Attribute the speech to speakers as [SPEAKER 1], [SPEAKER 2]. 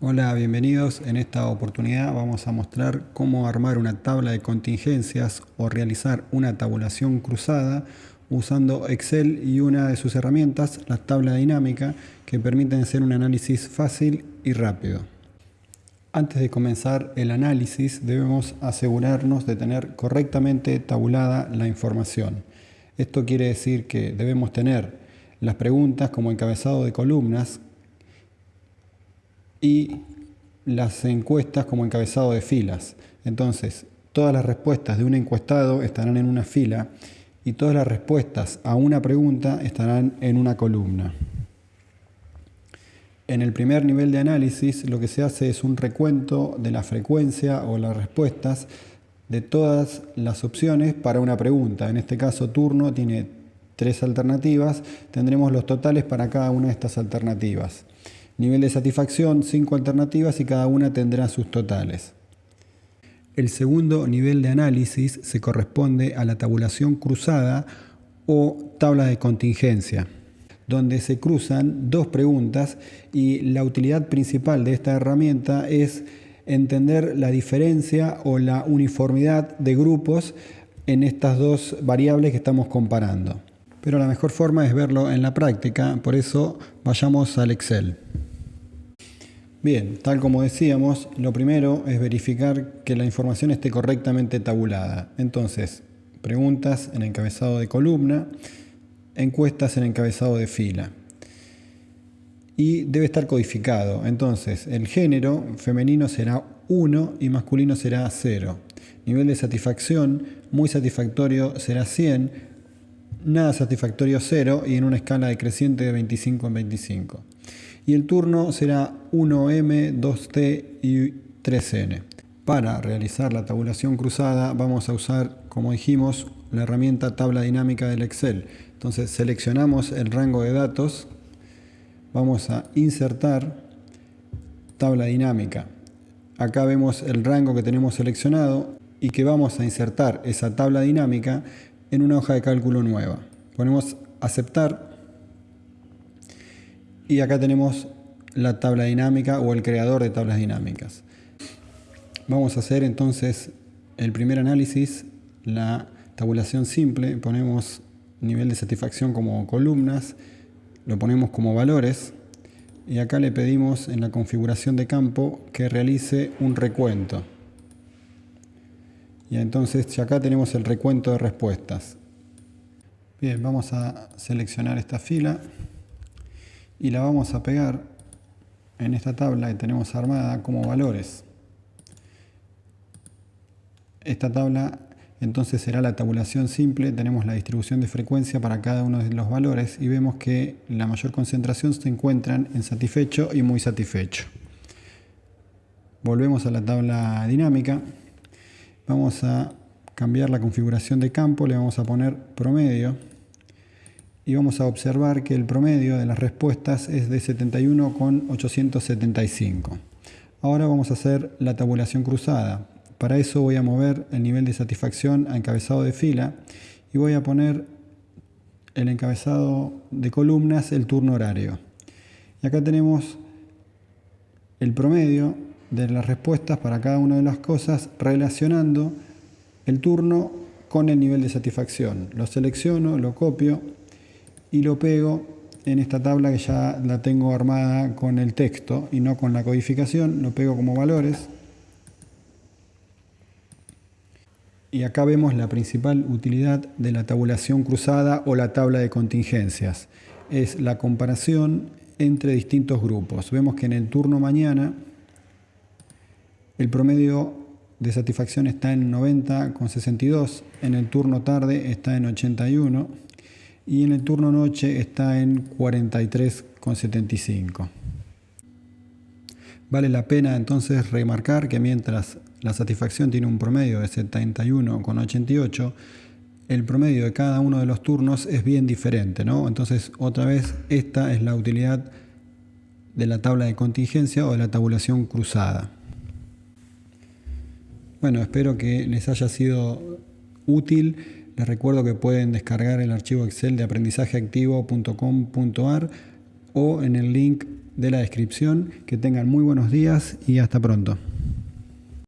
[SPEAKER 1] Hola, bienvenidos. En esta oportunidad vamos a mostrar cómo armar una tabla de contingencias o realizar una tabulación cruzada usando Excel y una de sus herramientas, la tabla dinámica, que permiten hacer un análisis fácil y rápido. Antes de comenzar el análisis debemos asegurarnos de tener correctamente tabulada la información. Esto quiere decir que debemos tener las preguntas como encabezado de columnas y las encuestas como encabezado de filas. Entonces, todas las respuestas de un encuestado estarán en una fila y todas las respuestas a una pregunta estarán en una columna. En el primer nivel de análisis lo que se hace es un recuento de la frecuencia o las respuestas de todas las opciones para una pregunta. En este caso turno tiene tres alternativas, tendremos los totales para cada una de estas alternativas. Nivel de satisfacción, cinco alternativas y cada una tendrá sus totales. El segundo nivel de análisis se corresponde a la tabulación cruzada o tabla de contingencia, donde se cruzan dos preguntas y la utilidad principal de esta herramienta es entender la diferencia o la uniformidad de grupos en estas dos variables que estamos comparando. Pero la mejor forma es verlo en la práctica, por eso vayamos al Excel. Bien, tal como decíamos, lo primero es verificar que la información esté correctamente tabulada. Entonces, preguntas en encabezado de columna, encuestas en encabezado de fila. Y debe estar codificado. Entonces, el género femenino será 1 y masculino será 0. Nivel de satisfacción, muy satisfactorio será 100, nada satisfactorio 0 y en una escala decreciente de 25 en 25 y el turno será 1M, 2T y 3N. Para realizar la tabulación cruzada vamos a usar, como dijimos, la herramienta tabla dinámica del Excel. Entonces seleccionamos el rango de datos, vamos a insertar tabla dinámica. Acá vemos el rango que tenemos seleccionado y que vamos a insertar esa tabla dinámica en una hoja de cálculo nueva. Ponemos aceptar y acá tenemos la tabla dinámica o el creador de tablas dinámicas. Vamos a hacer entonces el primer análisis, la tabulación simple. Ponemos nivel de satisfacción como columnas, lo ponemos como valores y acá le pedimos en la configuración de campo que realice un recuento. Y entonces acá tenemos el recuento de respuestas. Bien, vamos a seleccionar esta fila y la vamos a pegar en esta tabla que tenemos armada como valores. Esta tabla entonces será la tabulación simple, tenemos la distribución de frecuencia para cada uno de los valores y vemos que la mayor concentración se encuentran en satisfecho y muy satisfecho. Volvemos a la tabla dinámica, vamos a cambiar la configuración de campo, le vamos a poner promedio y vamos a observar que el promedio de las respuestas es de 71,875. Ahora vamos a hacer la tabulación cruzada. Para eso voy a mover el nivel de satisfacción a encabezado de fila y voy a poner el encabezado de columnas el turno horario. Y acá tenemos el promedio de las respuestas para cada una de las cosas relacionando el turno con el nivel de satisfacción. Lo selecciono, lo copio y lo pego en esta tabla que ya la tengo armada con el texto y no con la codificación, lo pego como valores. Y acá vemos la principal utilidad de la tabulación cruzada o la tabla de contingencias. Es la comparación entre distintos grupos. Vemos que en el turno mañana el promedio de satisfacción está en 90,62, en el turno tarde está en 81 y en el turno noche está en 43,75. Vale la pena entonces remarcar que mientras la satisfacción tiene un promedio de 71,88, el promedio de cada uno de los turnos es bien diferente, ¿no? Entonces, otra vez, esta es la utilidad de la tabla de contingencia o de la tabulación cruzada. Bueno, espero que les haya sido útil. Les recuerdo que pueden descargar el archivo Excel de aprendizajeactivo.com.ar o en el link de la descripción. Que tengan muy buenos días y hasta pronto.